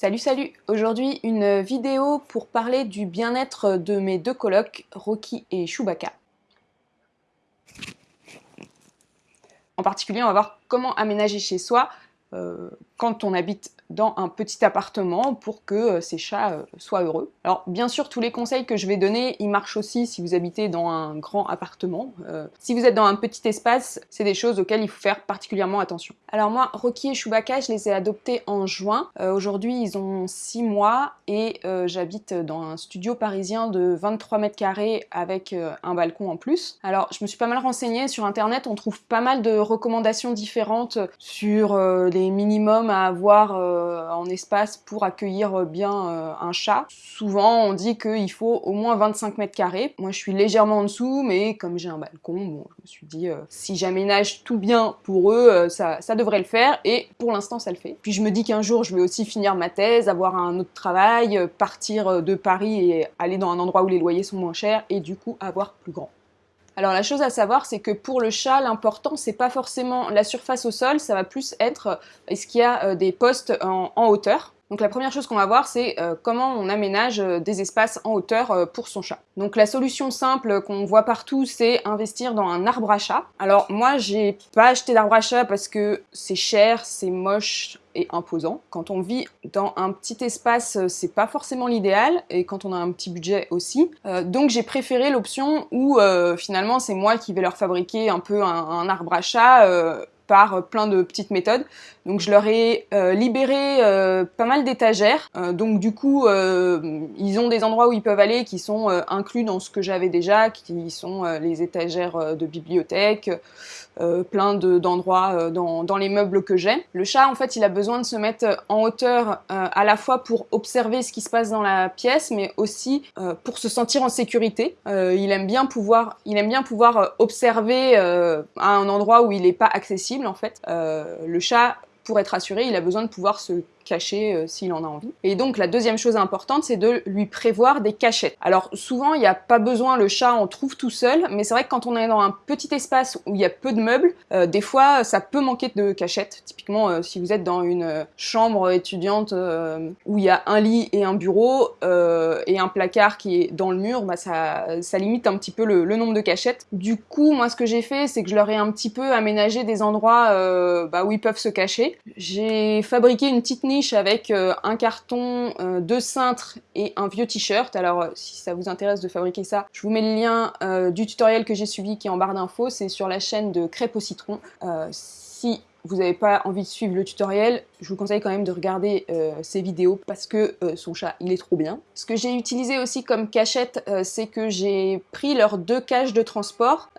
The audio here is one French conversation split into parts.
Salut salut Aujourd'hui une vidéo pour parler du bien-être de mes deux colocs, Rocky et Chewbacca. En particulier, on va voir comment aménager chez soi euh, quand on habite dans un petit appartement pour que euh, ces chats euh, soient heureux. Alors bien sûr tous les conseils que je vais donner ils marchent aussi si vous habitez dans un grand appartement. si vous êtes dans un petit espace c'est des choses auxquelles il faut faire particulièrement attention. Alors moi Rocky et Chewbacca je les ai adoptés en juin. Aujourd'hui ils ont 6 mois et j'habite dans un studio parisien de 23 mètres carrés avec un balcon en plus. Alors je me suis pas mal renseignée sur internet on trouve pas mal de recommandations différentes sur les minimums à avoir euh, en espace pour accueillir bien euh, un chat. Souvent on dit qu'il faut au moins 25 mètres carrés. Moi je suis légèrement en dessous mais comme j'ai un balcon, bon, je me suis dit euh, si j'aménage tout bien pour eux, ça, ça devrait le faire et pour l'instant ça le fait. Puis je me dis qu'un jour je vais aussi finir ma thèse, avoir un autre travail, partir de Paris et aller dans un endroit où les loyers sont moins chers et du coup avoir plus grand. Alors la chose à savoir, c'est que pour le chat, l'important, c'est pas forcément la surface au sol, ça va plus être euh, est-ce qu'il y a euh, des postes en, hauteur. Donc la première chose qu'on va voir, c'est euh, comment on aménage des espaces en hauteur pour son chat. Donc la solution simple qu'on voit partout, c'est investir dans un arbre à chat. Alors moi, j'ai pas acheté d'arbre à chat parce que c'est cher, c'est moche, imposant. Quand on vit dans un petit espace, euh, c'est pas forcément l'idéal, et quand on a un petit budget aussi. Euh, donc j'ai préféré l'option où euh, finalement c'est moi qui vais leur fabriquer un peu un, arbre à chat par plein de petites méthodes. Donc je leur ai libéré pas mal d'étagères. donc du coup, ils ont des endroits où ils peuvent aller qui sont inclus dans ce que j'avais déjà, qui sont les étagères de bibliothèque, euh, plein d'endroits euh, dans, dans, les meubles que j'ai. Le chat, en fait, il a besoin de se mettre en hauteur euh, à la fois pour observer ce qui se passe dans la pièce, mais aussi pour se sentir en sécurité. il aime bien pouvoir, il aime bien pouvoir observer à un endroit où il n'est pas accessible, en fait. le chat, pour être assuré, il a besoin de pouvoir se cacher euh, s'il en a envie. Et donc la deuxième chose importante, c'est de lui prévoir des cachettes. Alors souvent, il n'y a pas besoin, le chat en trouve tout seul, mais c'est vrai que quand on est dans un petit espace où il y a peu de meubles, euh, des fois ça peut manquer de cachettes. Typiquement, euh, si vous êtes dans une chambre étudiante où il y a un lit et un bureau et un placard qui est dans le mur, bah, ça, ça limite un petit peu le, nombre de cachettes. Du coup, moi ce que j'ai fait, c'est que je leur ai un petit peu aménagé des endroits bah, où ils peuvent se cacher. J'ai fabriqué une petite niche avec euh, un carton, euh, deux cintres et un vieux t-shirt. Alors euh, si ça vous intéresse de fabriquer ça, je vous mets le lien du tutoriel que j'ai suivi qui est en barre d'infos. C'est sur la chaîne de Crêpes au citron. si vous n'avez pas envie de suivre le tutoriel, je vous conseille quand même de regarder ces vidéos parce que son chat, il est trop bien. Ce que j'ai utilisé aussi comme cachette, c'est que j'ai pris leurs deux cages de transport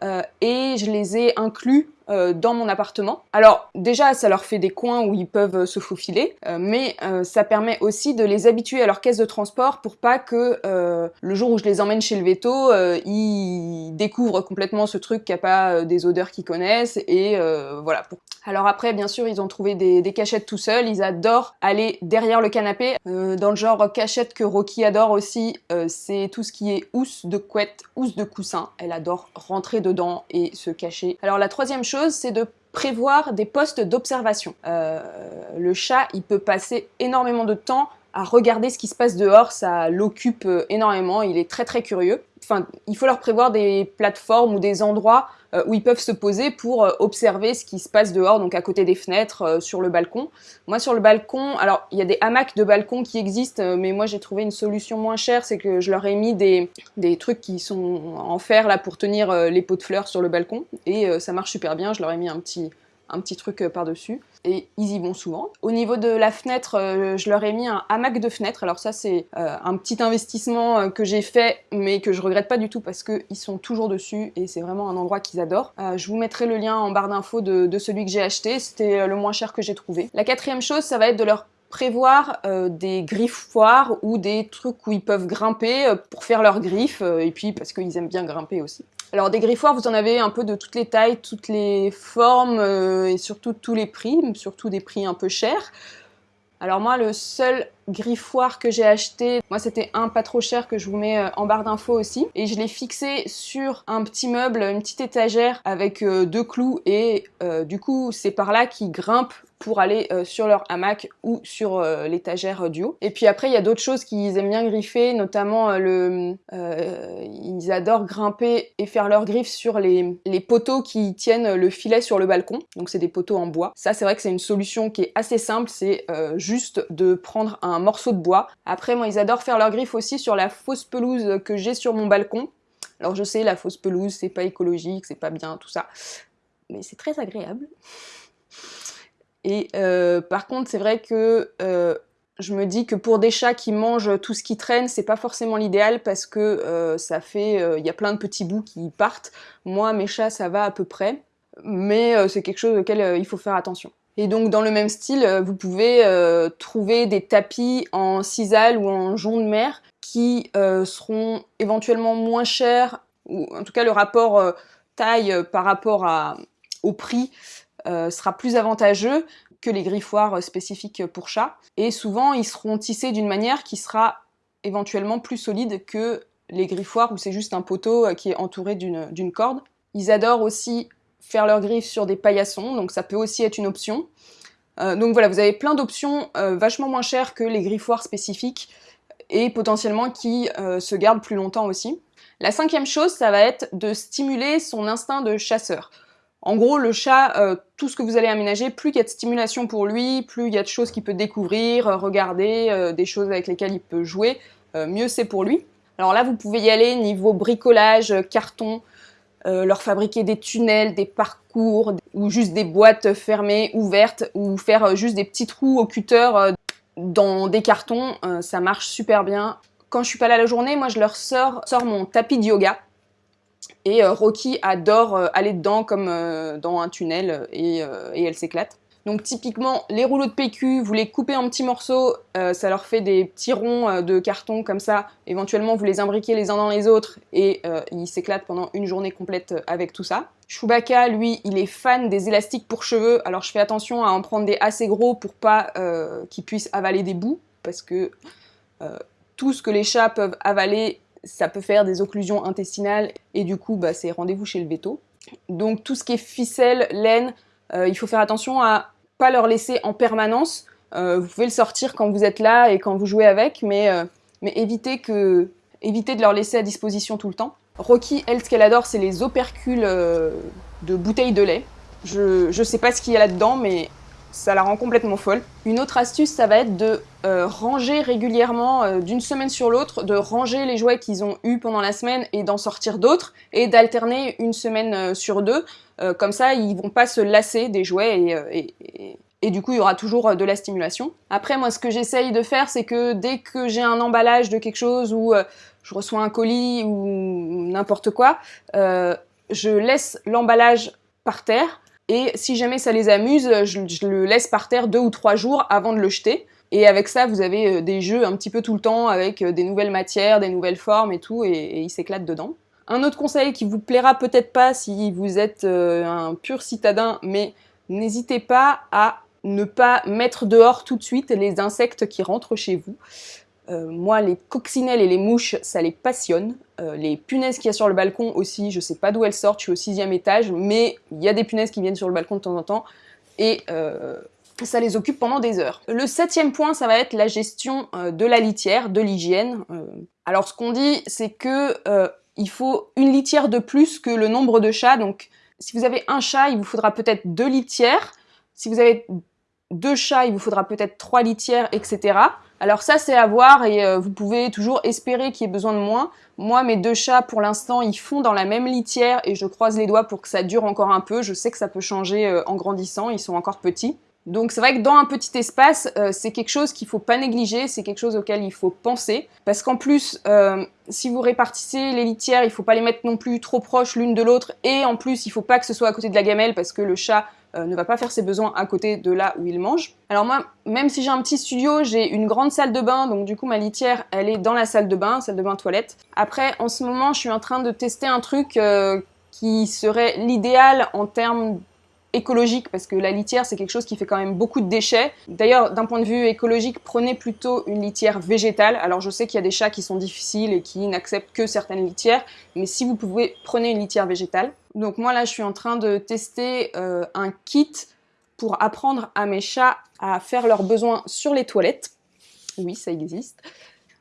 et je les ai inclus euh, dans mon appartement. Alors déjà, ça leur fait des coins où ils peuvent euh, se faufiler, euh, mais ça permet aussi de les habituer à leur caisse de transport pour pas que le jour où je les emmène chez le veto, ils découvrent complètement ce truc qui a pas des odeurs qu'ils connaissent et voilà. Alors après, bien sûr, ils ont trouvé des, des, cachettes tout seuls, ils adorent aller derrière le canapé. dans le genre cachette que Rocky adore aussi, c'est tout ce qui est housse de couette, housse de coussin. Elle adore rentrer dedans et se cacher. Alors la troisième chose, c'est de prévoir des postes d'observation. Euh, le chat, il peut passer énormément de temps à regarder ce qui se passe dehors, ça l'occupe euh, énormément, il est très très curieux. Il faut leur prévoir des plateformes ou des endroits euh, où ils peuvent se poser pour euh, observer ce qui se passe dehors, donc à côté des fenêtres, euh, sur le balcon. Moi sur le balcon, alors il y a des hamacs de balcon qui existent, mais moi j'ai trouvé une solution moins chère, c'est que je leur ai mis des, des trucs qui sont en fer là pour tenir les pots de fleurs sur le balcon, et ça marche super bien, je leur ai mis un petit un petit truc euh, par-dessus. Et ils y vont souvent. Au niveau de la fenêtre, euh, je leur ai mis un hamac de fenêtre. Alors ça, c'est euh, un petit investissement que j'ai fait, mais que je regrette pas du tout parce qu'ils sont toujours dessus et c'est vraiment un endroit qu'ils adorent. je vous mettrai le lien en barre d'infos de, celui que j'ai acheté. C'était le moins cher que j'ai trouvé. La quatrième chose, ça va être de leur prévoir des griffoirs ou des trucs où ils peuvent grimper pour faire leurs griffes et puis parce qu'ils aiment bien grimper aussi. Alors des griffoirs, vous en avez un peu de toutes les tailles, toutes les formes euh, et surtout tous les prix, surtout des prix un peu chers. Alors moi, le seul griffoir que j'ai acheté. Moi, c'était un pas trop cher que je vous mets euh, en barre d'infos aussi. Et je l'ai fixé sur un petit meuble, une petite étagère avec euh, deux clous. Et euh, du coup, c'est par là qu'il grimpe pour aller sur leur hamac ou sur l'étagère du haut. Et puis après, il y a d'autres choses qu'ils aiment bien griffer, notamment le, ils adorent grimper et faire leurs griffes sur les, les poteaux qui tiennent le filet sur le balcon. Donc c'est des poteaux en bois. Ça, c'est vrai que c'est une solution qui est assez simple, c'est juste de prendre un morceau de bois. Après, moi, ils adorent faire leurs griffes aussi sur la fausse pelouse que j'ai sur mon balcon. Alors je sais, la fausse pelouse, c'est pas écologique, c'est pas bien, tout ça. Mais c'est très agréable. Et euh, par contre, c'est vrai que euh, je me dis que pour des chats qui mangent tout ce qui traîne, c'est pas forcément l'idéal parce que euh, ça fait, il y a plein de petits bouts qui partent. Moi, mes chats, ça va à peu près, mais c'est quelque chose auquel il faut faire attention. Et donc dans le même style, vous pouvez trouver des tapis en sisal ou en jonc de mer qui seront éventuellement moins chers, ou en tout cas le rapport taille par rapport au prix euh, sera plus avantageux que les griffoirs spécifiques pour chat. Et souvent, ils seront tissés d'une manière qui sera éventuellement plus solide que les griffoirs où c'est juste un poteau euh, qui est entouré d'une corde. Ils adorent aussi faire leurs griffes sur des paillassons, donc ça peut aussi être une option. Euh, donc voilà, vous avez plein d'options vachement moins chères que les griffoirs spécifiques et potentiellement qui se gardent plus longtemps aussi. La cinquième chose, ça va être de stimuler son instinct de chasseur. En gros, le chat, euh, tout ce que vous allez aménager, plus il y a de stimulation pour lui, plus il y a de choses qu'il peut découvrir, euh, regarder, euh, des choses avec lesquelles il peut jouer, mieux c'est pour lui. Alors là, vous pouvez y aller niveau bricolage, carton, leur fabriquer des tunnels, des parcours, ou juste des boîtes fermées, ouvertes, ou faire juste des petits trous au cutter dans des cartons, ça marche super bien. Quand je suis pas là la journée, moi je leur sors, sors mon tapis de yoga, et euh, Rocky adore euh, aller dedans comme euh, dans un tunnel et, elle s'éclate. Donc typiquement, les rouleaux de PQ, vous les coupez en petits morceaux, ça leur fait des petits ronds de carton comme ça. Éventuellement, vous les imbriquez les uns dans les autres et ils s'éclatent pendant une journée complète avec tout ça. Chewbacca, lui, il est fan des élastiques pour cheveux, alors je fais attention à en prendre des assez gros pour pas qu'ils puissent avaler des bouts, parce que tout ce que les chats peuvent avaler ça peut faire des occlusions intestinales et du coup bah, c'est rendez-vous chez le veto. Donc tout ce qui est ficelle, laine, euh, il faut faire attention à pas leur laisser en permanence. Euh, vous pouvez le sortir quand vous êtes là et quand vous jouez avec, mais, euh, mais évitez, que, évitez de leur laisser à disposition tout le temps. Rocky, elle, ce qu'elle adore, c'est les opercules de bouteilles de lait. Je, je sais pas ce qu'il y a là-dedans, mais ça la rend complètement folle. Une autre astuce, ça va être de euh, ranger régulièrement, euh, d'une semaine sur l'autre, de ranger les jouets qu'ils ont eus pendant la semaine et d'en sortir d'autres, et d'alterner une semaine euh, sur deux. comme ça, ils vont pas se lasser des jouets et, et, du coup, il y aura toujours de la stimulation. Après, moi, ce que j'essaye de faire, c'est que dès que j'ai un emballage de quelque chose ou je reçois un colis ou n'importe quoi, je laisse l'emballage par terre et si jamais ça les amuse, je, le laisse par terre deux ou trois jours avant de le jeter. Et avec ça, vous avez euh, des jeux un petit peu tout le temps avec euh, des nouvelles matières, des nouvelles formes et tout, et, ils s'éclatent dedans. Un autre conseil qui vous plaira peut-être pas si vous êtes euh, un pur citadin, mais n'hésitez pas à ne pas mettre dehors tout de suite les insectes qui rentrent chez vous. Euh, moi, les coccinelles et les mouches, ça les passionne. Euh, les punaises qu'il y a sur le balcon aussi, je sais pas d'où elles sortent, je suis au sixième étage, mais il y a des punaises qui viennent sur le balcon de temps en temps, et euh, ça les occupe pendant des heures. Le septième point, ça va être la gestion de la litière, de l'hygiène. alors ce qu'on dit, c'est que il faut une litière de plus que le nombre de chats, donc si vous avez un chat, il vous faudra peut-être deux litières. Si vous avez deux chats, il vous faudra peut-être trois litières, etc. Alors ça, c'est à voir et euh, vous pouvez toujours espérer qu'il y ait besoin de moins. Moi, mes deux chats, pour l'instant, ils font dans la même litière et je croise les doigts pour que ça dure encore un peu. Je sais que ça peut changer euh, en grandissant, ils sont encore petits. Donc c'est vrai que dans un petit espace, euh, c'est quelque chose qu'il faut pas négliger, c'est quelque chose auquel il faut penser. Parce qu'en plus, si vous répartissez les litières, il faut pas les mettre non plus trop proches l'une de l'autre. Et en plus, il faut pas que ce soit à côté de la gamelle parce que le chat euh, ne va pas faire ses besoins à côté de là où il mange. Alors moi, même si j'ai un petit studio, j'ai une grande salle de bain, donc du coup ma litière, elle est dans la salle de bain, salle de bain toilette. Après, en ce moment, je suis en train de tester un truc euh, qui serait l'idéal en termes écologique parce que la litière c'est quelque chose qui fait quand même beaucoup de déchets. D'ailleurs d'un point de vue écologique prenez plutôt une litière végétale. Alors je sais qu'il y a des chats qui sont difficiles et qui n'acceptent que certaines litières mais si vous pouvez prenez une litière végétale. Donc moi là je suis en train de tester euh, un kit pour apprendre à mes chats à faire leurs besoins sur les toilettes. Oui ça existe.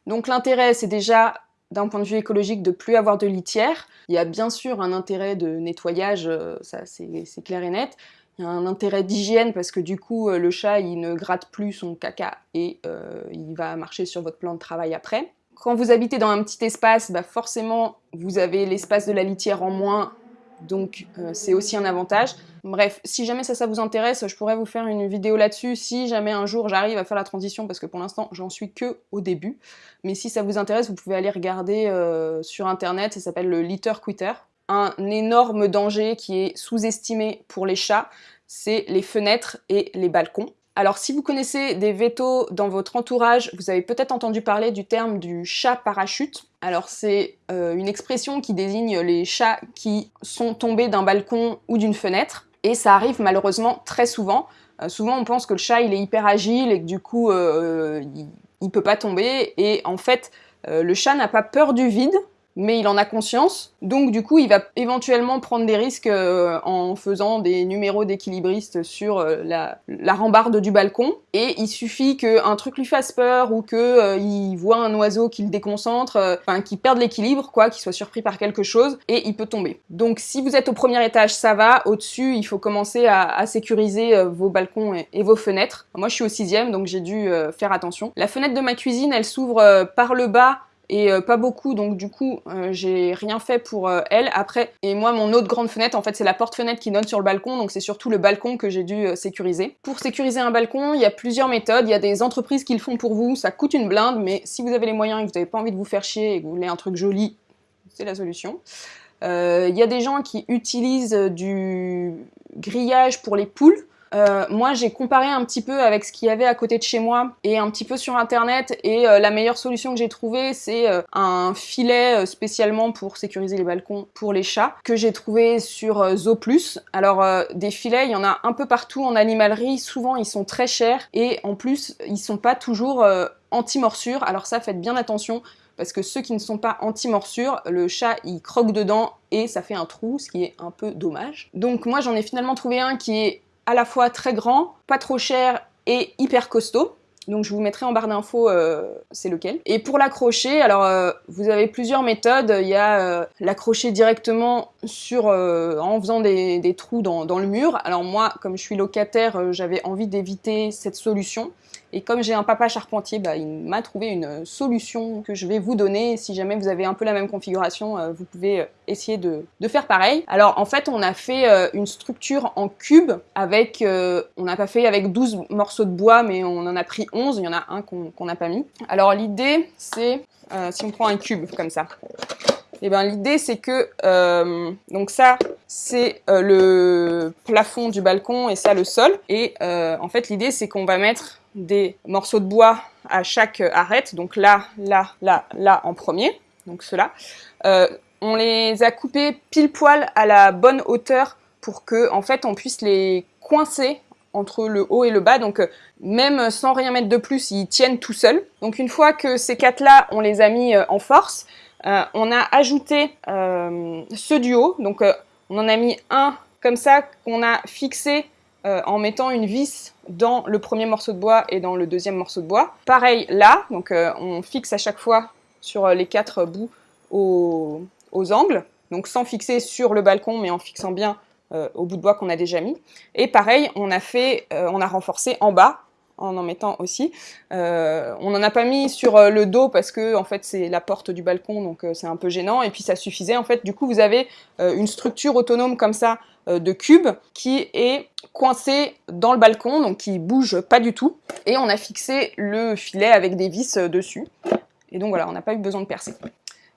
Donc l'intérêt c'est déjà d'un point de vue écologique de plus avoir de litière. Il y a bien sûr un intérêt de nettoyage, euh, ça c'est clair et net. Il y a un intérêt d'hygiène parce que du coup euh, le chat il ne gratte plus son caca et euh, il va marcher sur votre plan de travail après. Quand vous habitez dans un petit espace, bah forcément vous avez l'espace de la litière en moins donc euh, c'est aussi un avantage. Bref, si jamais ça, vous intéresse, je pourrais vous faire une vidéo là-dessus si jamais un jour j'arrive à faire la transition, parce que pour l'instant j'en suis que au début. Mais si ça vous intéresse, vous pouvez aller regarder euh, sur internet, ça s'appelle le litter quitter. Un énorme danger qui est sous-estimé pour les chats, c'est les fenêtres et les balcons. Alors si vous connaissez des vétos dans votre entourage, vous avez peut-être entendu parler du terme du chat parachute. Alors c'est euh, une expression qui désigne les chats qui sont tombés d'un balcon ou d'une fenêtre, et ça arrive malheureusement très souvent. Euh, souvent on pense que le chat il est hyper agile et que du coup euh, il, il peut pas tomber, et en fait le chat n'a pas peur du vide, mais il en a conscience, donc du coup il va éventuellement prendre des risques euh, en faisant des numéros d'équilibriste sur euh, la, rambarde du balcon, et il suffit qu'un truc lui fasse peur, ou qu'il euh, voit un oiseau qui le déconcentre, enfin qu'il perde l'équilibre, quoi, qu'il soit surpris par quelque chose, et il peut tomber. Donc si vous êtes au premier étage, ça va, au-dessus il faut commencer à, sécuriser vos balcons et, et, vos fenêtres. Moi je suis au sixième, donc j'ai dû faire attention. La fenêtre de ma cuisine, elle s'ouvre par le bas et euh, pas beaucoup donc du coup euh, j'ai rien fait pour euh, elle après et moi mon autre grande fenêtre en fait c'est la porte-fenêtre qui donne sur le balcon donc c'est surtout le balcon que j'ai dû sécuriser. Pour sécuriser un balcon il y a plusieurs méthodes, il y a des entreprises qui le font pour vous, ça coûte une blinde mais si vous avez les moyens et que vous n'avez pas envie de vous faire chier et que vous voulez un truc joli c'est la solution. Il y a des gens qui utilisent du grillage pour les poules euh, moi, j'ai comparé un petit peu avec ce qu'il y avait à côté de chez moi et un petit peu sur internet et euh, la meilleure solution que j'ai trouvée, c'est euh, un filet spécialement pour sécuriser les balcons pour les chats que j'ai trouvé sur Zooplus. Alors, des filets, il y en a un peu partout en animalerie. Souvent, ils sont très chers et en plus, ils sont pas toujours anti-morsure. Alors ça, faites bien attention parce que ceux qui ne sont pas anti-morsure, le chat il croque dedans et ça fait un trou, ce qui est un peu dommage. Donc moi j'en ai finalement trouvé un qui est à la fois très grand, pas trop cher et hyper costaud. Donc je vous mettrai en barre d'infos euh, c'est lequel. Et pour l'accrocher, alors euh, vous avez plusieurs méthodes. Il y a euh, l'accrocher directement sur, en faisant des, trous dans, dans, le mur. Alors moi, comme je suis locataire, j'avais envie d'éviter cette solution. Et comme j'ai un papa charpentier, bah, il m'a trouvé une solution que je vais vous donner. Si jamais vous avez un peu la même configuration, euh, vous pouvez euh, essayer de, faire pareil. Alors en fait, on a fait euh, une structure en cube avec, on n'a pas fait avec 12 morceaux de bois, mais on en a pris 11. Il y en a un qu'on n'a pas mis. Alors l'idée, c'est, si on prend un cube comme ça, eh ben l'idée c'est que donc ça c'est le plafond du balcon et ça le sol et en fait l'idée c'est qu'on va mettre des morceaux de bois à chaque arête, donc là, là, là, là en premier, donc cela. Euh, on les a coupés pile poil à la bonne hauteur pour que en fait on puisse les coincer entre le haut et le bas, donc euh, même sans rien mettre de plus, ils tiennent tout seuls. Donc une fois que ces quatre là, on les a mis euh, en force, on a ajouté ceux du haut, donc on en a mis un comme ça qu'on a fixé euh, en mettant une vis dans le premier morceau de bois et dans le deuxième morceau de bois. Pareil là, donc euh, on fixe à chaque fois sur euh, les quatre bouts aux, angles, donc sans fixer sur le balcon mais en fixant bien au bout de bois qu'on a déjà mis. Et pareil, on a fait, on a renforcé en bas en en mettant aussi. on n'en a pas mis sur le dos parce que en fait c'est la porte du balcon donc c'est un peu gênant et puis ça suffisait en fait. Du coup vous avez une structure autonome comme ça euh, de cube qui est coincé dans le balcon, donc qui bouge pas du tout. Et on a fixé le filet avec des vis euh, dessus. Et donc voilà, on n'a pas eu besoin de percer.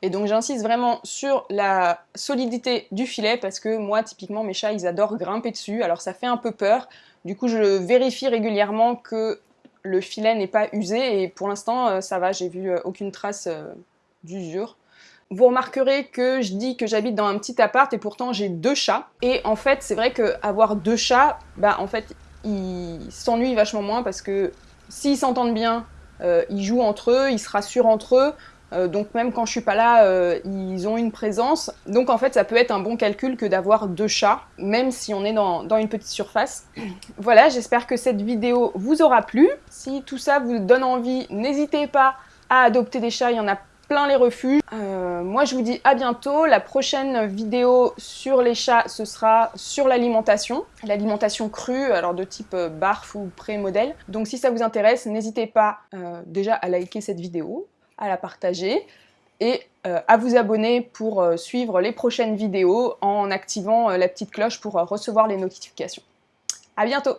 Et donc j'insiste vraiment sur la solidité du filet parce que moi typiquement mes chats ils adorent grimper dessus alors ça fait un peu peur. Du coup je vérifie régulièrement que le filet n'est pas usé et pour l'instant euh, ça va, j'ai vu aucune trace d'usure. Vous remarquerez que je dis que j'habite dans un petit appart et pourtant j'ai deux chats. Et en fait, c'est vrai qu'avoir deux chats, bah en fait, ils s'ennuient vachement moins parce que s'ils s'entendent bien, euh, ils jouent entre eux, ils se rassurent entre eux, euh, donc même quand je suis pas là, euh, ils ont une présence. Donc en fait, ça peut être un bon calcul que d'avoir deux chats, même si on est dans, une petite surface. voilà, j'espère que cette vidéo vous aura plu. Si tout ça vous donne envie, n'hésitez pas à adopter des chats, il y en a plein les refuges. Euh, moi je vous dis à bientôt, la prochaine vidéo sur les chats ce sera sur l'alimentation, l'alimentation crue, alors de type barf ou pré-modèle. Donc si ça vous intéresse, n'hésitez pas déjà à liker cette vidéo, à la partager et euh, à vous abonner pour euh, suivre les prochaines vidéos en activant euh, la petite cloche pour recevoir les notifications. A bientôt